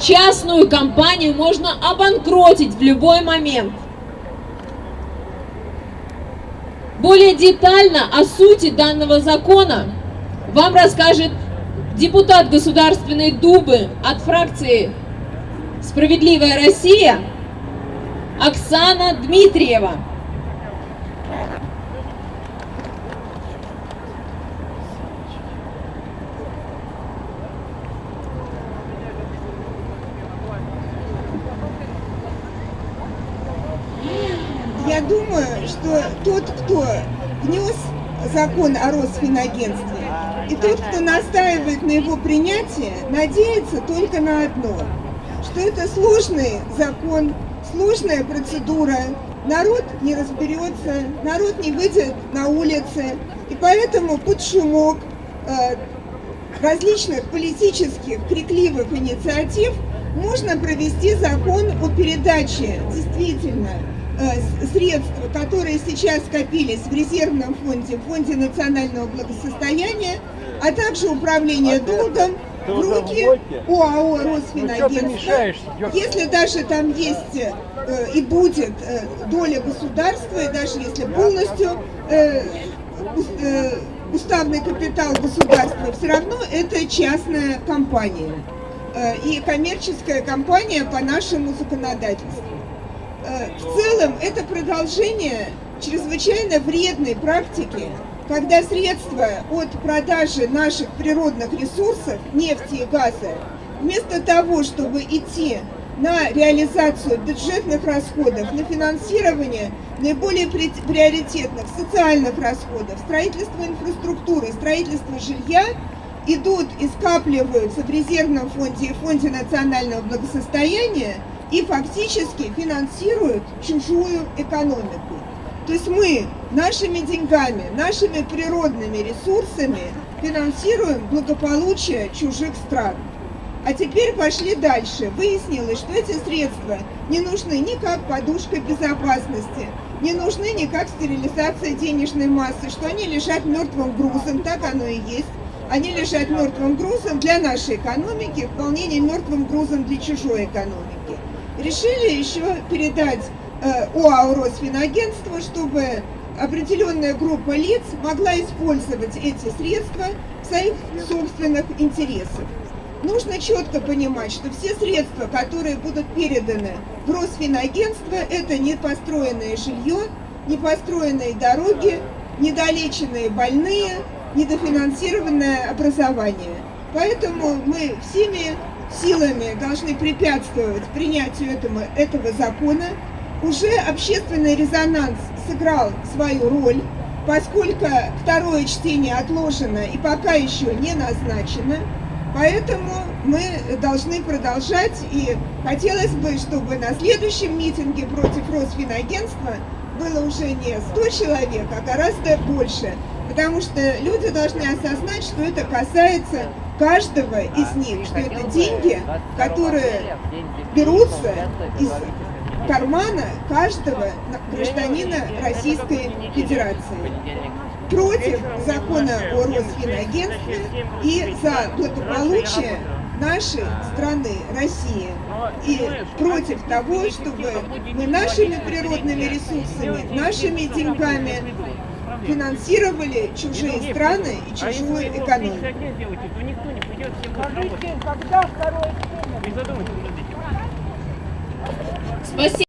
частную компанию можно обанкротить в любой момент. Более детально о сути данного закона вам расскажет депутат Государственной Думы от фракции «Справедливая Россия» Оксана Дмитриева. Я думаю, что тот, кто внес закон о Росфинагентстве, и тот, кто настаивает на его принятии, надеется только на одно, что это сложный закон, сложная процедура, народ не разберется, народ не выйдет на улицы, и поэтому под шумок э, различных политических крикливых инициатив можно провести закон о передаче. Действительно Э, средства, которые сейчас скопились в резервном фонде, в фонде национального благосостояния, а также управление долгом в руки ОАО Росфинагентства. Если даже там есть э, и будет э, доля государства, и даже если полностью э, уставный капитал государства, все равно это частная компания. И коммерческая компания по нашему законодательству. В целом это продолжение чрезвычайно вредной практики, когда средства от продажи наших природных ресурсов, нефти и газа, вместо того, чтобы идти на реализацию бюджетных расходов, на финансирование наиболее приоритетных социальных расходов, строительство инфраструктуры, строительство жилья, идут и скапливаются в резервном фонде и фонде национального благосостояния, и фактически финансируют чужую экономику. То есть мы нашими деньгами, нашими природными ресурсами финансируем благополучие чужих стран. А теперь пошли дальше. Выяснилось, что эти средства не нужны ни как подушка безопасности, не нужны ни как стерилизация денежной массы, что они лежат мертвым грузом, так оно и есть. Они лежат мертвым грузом для нашей экономики, вполне не мертвым грузом для чужой экономики решили еще передать э, ОАО Росфинагентство, чтобы определенная группа лиц могла использовать эти средства в своих собственных интересах. Нужно четко понимать, что все средства, которые будут переданы в Росфинагентство, это не построенное жилье, не построенные дороги, недолеченные больные, недофинансированное образование. Поэтому мы всеми силами должны препятствовать принятию этого, этого закона. Уже общественный резонанс сыграл свою роль, поскольку второе чтение отложено и пока еще не назначено. Поэтому мы должны продолжать, и хотелось бы, чтобы на следующем митинге против Росфинагентства было уже не 100 человек, а гораздо больше, потому что люди должны осознать, что это касается каждого из них, что это деньги, которые берутся из кармана каждого гражданина Российской Федерации. против закона о Росфинагентстве и за благополучие нашей страны, России, и против того, чтобы мы нашими природными ресурсами, нашими деньгами финансировали чужие страны и чужую экономику. Спасибо.